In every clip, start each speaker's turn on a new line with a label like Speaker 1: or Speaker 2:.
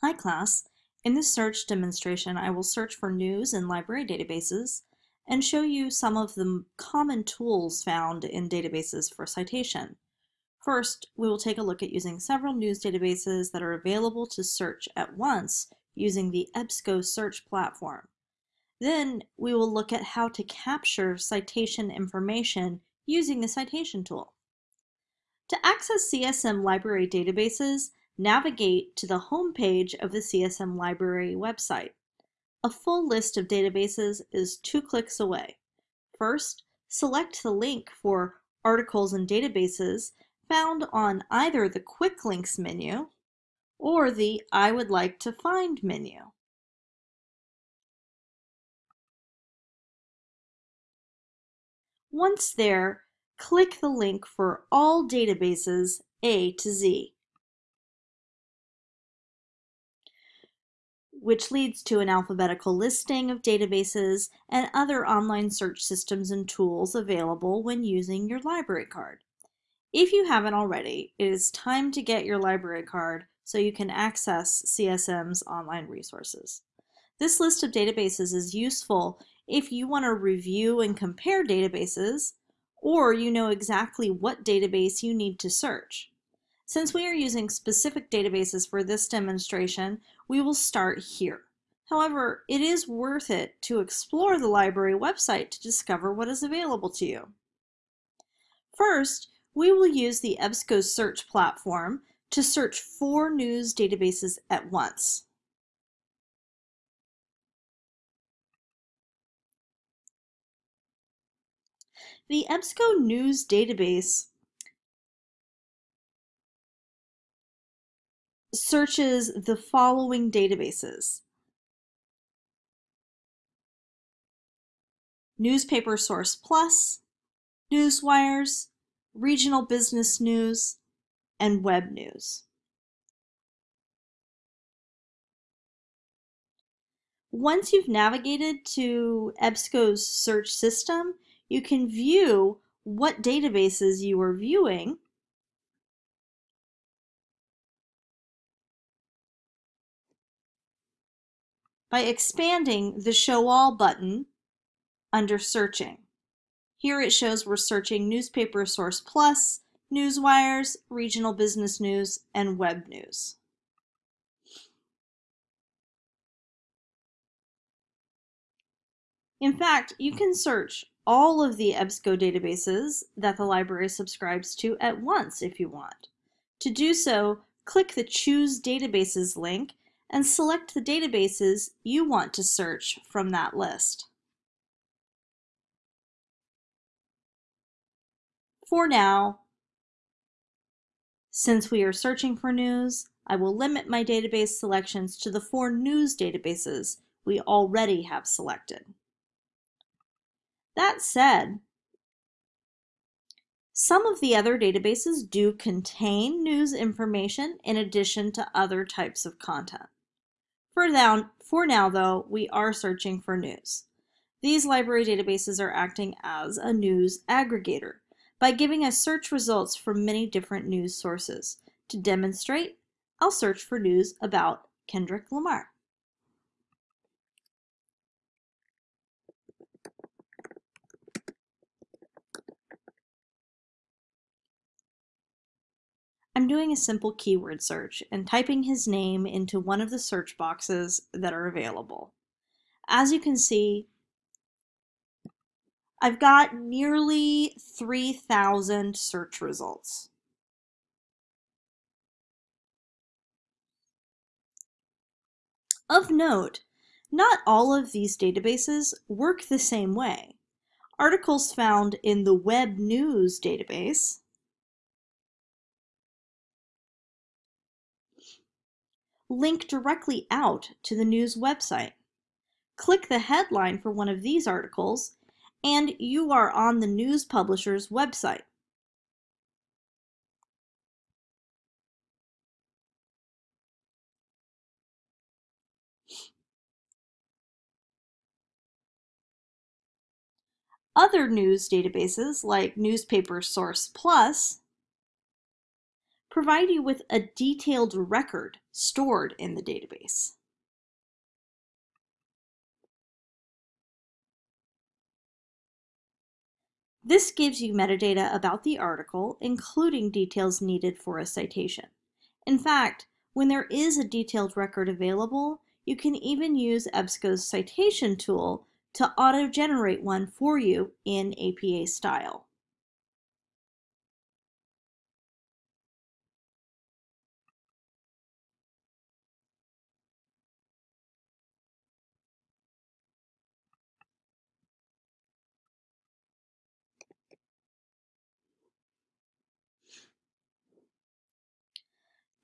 Speaker 1: Hi class. In this search demonstration, I will search for news in library databases and show you some of the common tools found in databases for citation. First, we will take a look at using several news databases that are available to search at once using the EBSCO search platform. Then we will look at how to capture citation information using the citation tool. To access CSM library databases, navigate to the home page of the CSM Library website. A full list of databases is two clicks away. First, select the link for Articles and Databases found on either the Quick Links menu or the I would like to find menu. Once there, click the link for all databases A to Z. which leads to an alphabetical listing of databases and other online search systems and tools available when using your library card. If you haven't already, it is time to get your library card so you can access CSM's online resources. This list of databases is useful if you want to review and compare databases, or you know exactly what database you need to search. Since we are using specific databases for this demonstration, we will start here. However, it is worth it to explore the library website to discover what is available to you. First, we will use the EBSCO search platform to search four news databases at once. The EBSCO News database searches the following databases. Newspaper Source Plus, Newswires, Regional Business News, and Web News. Once you've navigated to EBSCO's search system, you can view what databases you are viewing by expanding the Show All button under Searching. Here it shows we're searching Newspaper Source Plus, Newswires, Regional Business News, and Web News. In fact, you can search all of the EBSCO databases that the library subscribes to at once if you want. To do so, click the Choose Databases link and select the databases you want to search from that list. For now, since we are searching for news, I will limit my database selections to the four news databases we already have selected. That said, some of the other databases do contain news information in addition to other types of content. For now, for now, though, we are searching for news. These library databases are acting as a news aggregator by giving us search results from many different news sources. To demonstrate, I'll search for news about Kendrick Lamar. I'm doing a simple keyword search and typing his name into one of the search boxes that are available. As you can see, I've got nearly 3,000 search results. Of note, not all of these databases work the same way. Articles found in the Web News database link directly out to the news website. Click the headline for one of these articles and you are on the news publisher's website. Other news databases like Newspaper Source Plus provide you with a detailed record stored in the database. This gives you metadata about the article, including details needed for a citation. In fact, when there is a detailed record available, you can even use EBSCO's citation tool to auto-generate one for you in APA style.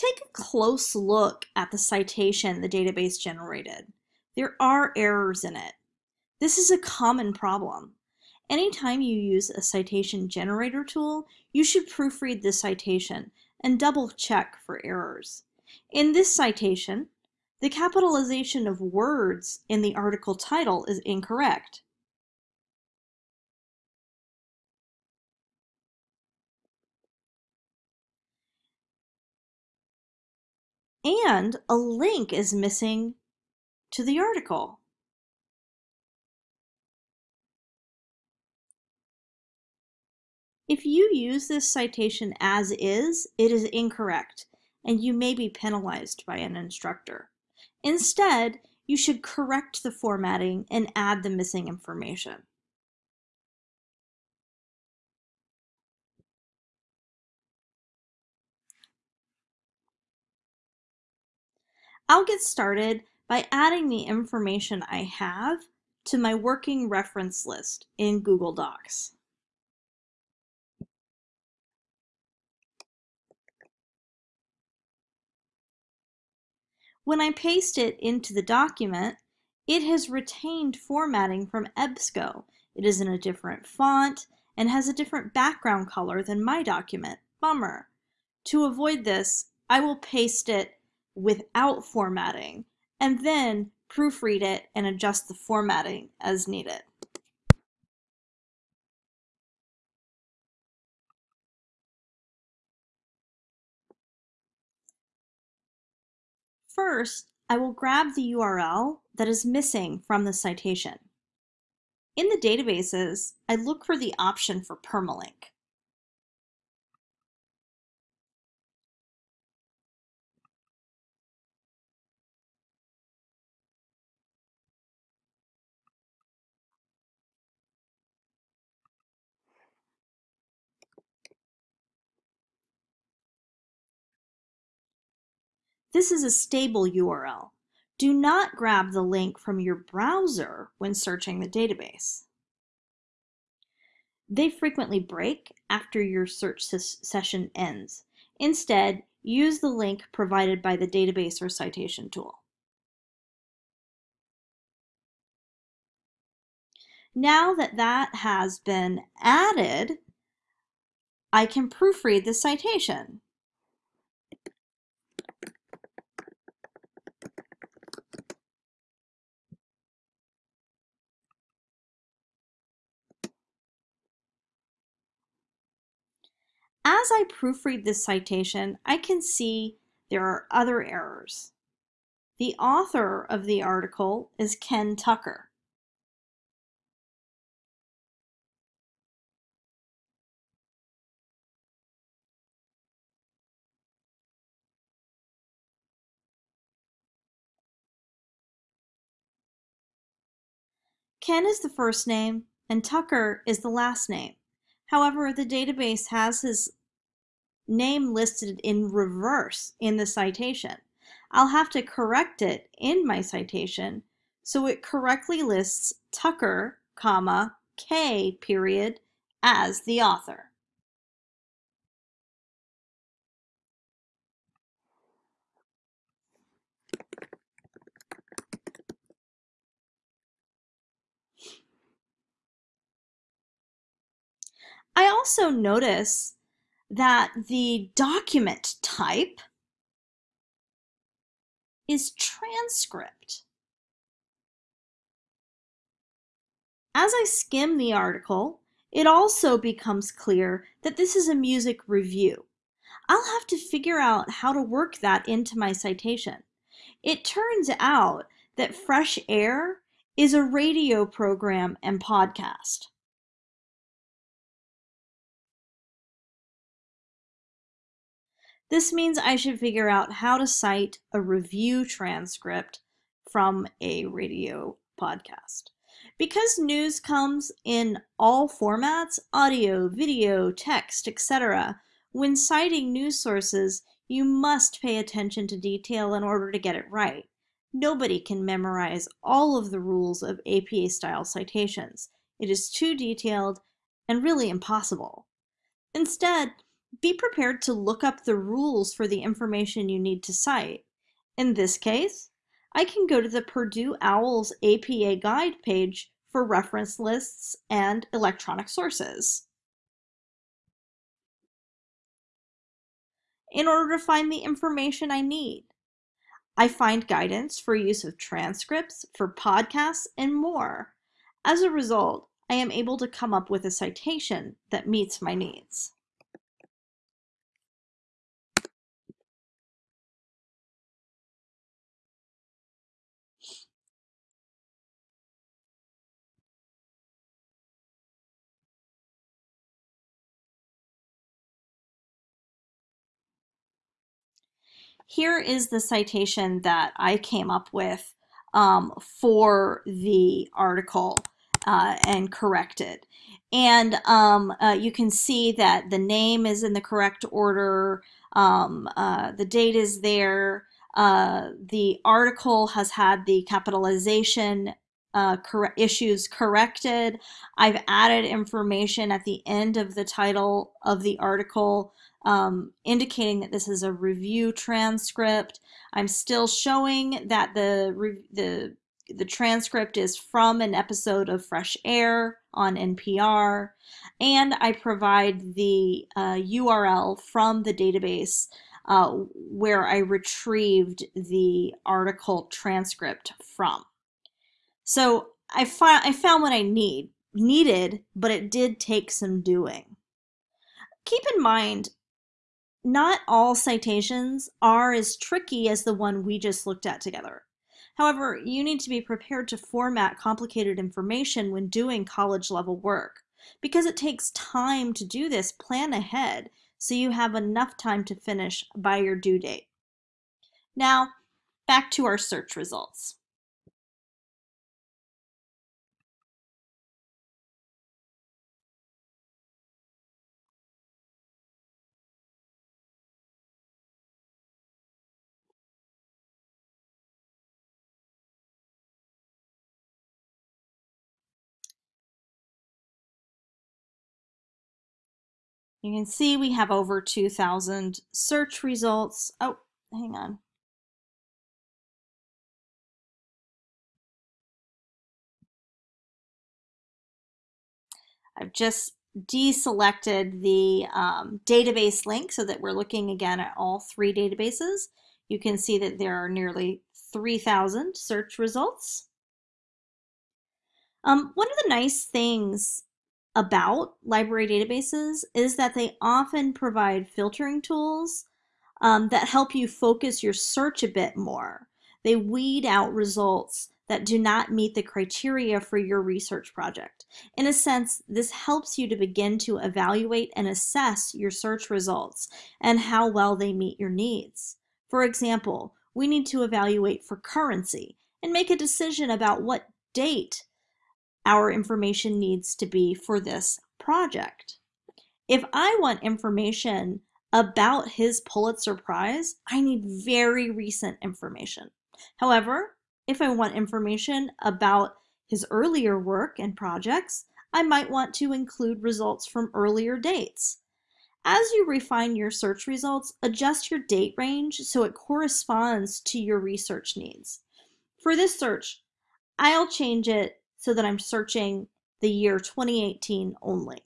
Speaker 1: Take a close look at the citation the database generated. There are errors in it. This is a common problem. Anytime you use a citation generator tool, you should proofread the citation and double check for errors. In this citation, the capitalization of words in the article title is incorrect. And a link is missing to the article. If you use this citation as is, it is incorrect, and you may be penalized by an instructor. Instead, you should correct the formatting and add the missing information. I'll get started by adding the information I have to my working reference list in Google Docs. When I paste it into the document, it has retained formatting from EBSCO. It is in a different font and has a different background color than my document. Bummer. To avoid this, I will paste it without formatting, and then proofread it and adjust the formatting as needed. First, I will grab the URL that is missing from the citation. In the databases, I look for the option for permalink. This is a stable URL. Do not grab the link from your browser when searching the database. They frequently break after your search session ends. Instead, use the link provided by the database or citation tool. Now that that has been added, I can proofread the citation. As I proofread this citation, I can see there are other errors. The author of the article is Ken Tucker. Ken is the first name and Tucker is the last name. However, the database has his name listed in reverse in the citation. I'll have to correct it in my citation so it correctly lists Tucker, comma, K, period, as the author. I also notice that the document type is transcript. As I skim the article, it also becomes clear that this is a music review. I'll have to figure out how to work that into my citation. It turns out that Fresh Air is a radio program and podcast. This means I should figure out how to cite a review transcript from a radio podcast. Because news comes in all formats, audio, video, text, etc., when citing news sources, you must pay attention to detail in order to get it right. Nobody can memorize all of the rules of APA-style citations. It is too detailed and really impossible. Instead, be prepared to look up the rules for the information you need to cite. In this case, I can go to the Purdue OWL's APA Guide page for reference lists and electronic sources. In order to find the information I need, I find guidance for use of transcripts, for podcasts, and more. As a result, I am able to come up with a citation that meets my needs. Here is the citation that I came up with um, for the article uh, and corrected. And um, uh, you can see that the name is in the correct order, um, uh, the date is there, uh, the article has had the capitalization uh, cor issues corrected. I've added information at the end of the title of the article um, indicating that this is a review transcript. I'm still showing that the, the, the transcript is from an episode of Fresh Air on NPR, and I provide the uh, URL from the database uh, where I retrieved the article transcript from. So I, fi I found what I need needed, but it did take some doing. Keep in mind, not all citations are as tricky as the one we just looked at together. However, you need to be prepared to format complicated information when doing college level work. Because it takes time to do this, plan ahead so you have enough time to finish by your due date. Now, back to our search results. You can see we have over 2,000 search results. Oh, hang on. I've just deselected the um, database link so that we're looking again at all three databases. You can see that there are nearly 3,000 search results. Um, one of the nice things about library databases is that they often provide filtering tools um, that help you focus your search a bit more. They weed out results that do not meet the criteria for your research project. In a sense, this helps you to begin to evaluate and assess your search results and how well they meet your needs. For example, we need to evaluate for currency and make a decision about what date our information needs to be for this project. If I want information about his Pulitzer Prize, I need very recent information. However, if I want information about his earlier work and projects, I might want to include results from earlier dates. As you refine your search results, adjust your date range so it corresponds to your research needs. For this search, I'll change it so that I'm searching the year 2018 only.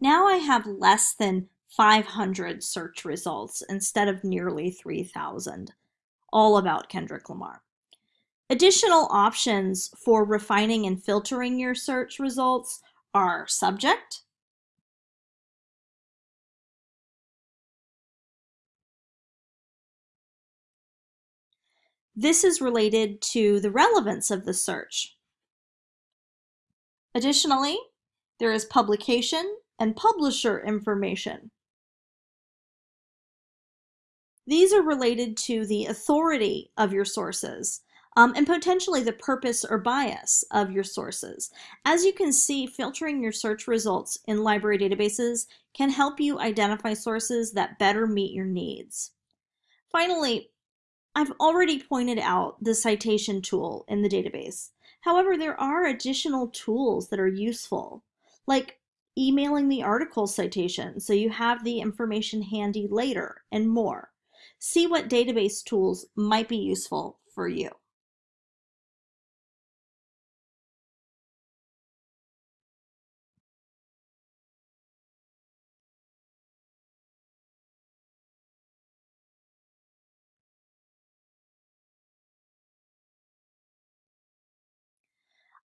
Speaker 1: Now I have less than 500 search results instead of nearly 3,000, all about Kendrick Lamar. Additional options for refining and filtering your search results are subject, This is related to the relevance of the search. Additionally, there is publication and publisher information. These are related to the authority of your sources um, and potentially the purpose or bias of your sources. As you can see, filtering your search results in library databases can help you identify sources that better meet your needs. Finally, I've already pointed out the citation tool in the database. However, there are additional tools that are useful, like emailing the article citation so you have the information handy later, and more. See what database tools might be useful for you.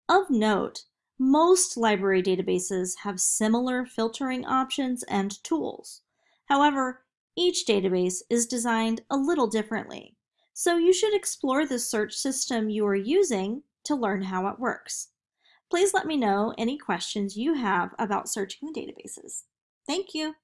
Speaker 1: Of note, most library databases have similar filtering options and tools. However, each database is designed a little differently, so you should explore the search system you are using to learn how it works. Please let me know any questions you have about searching the databases. Thank you.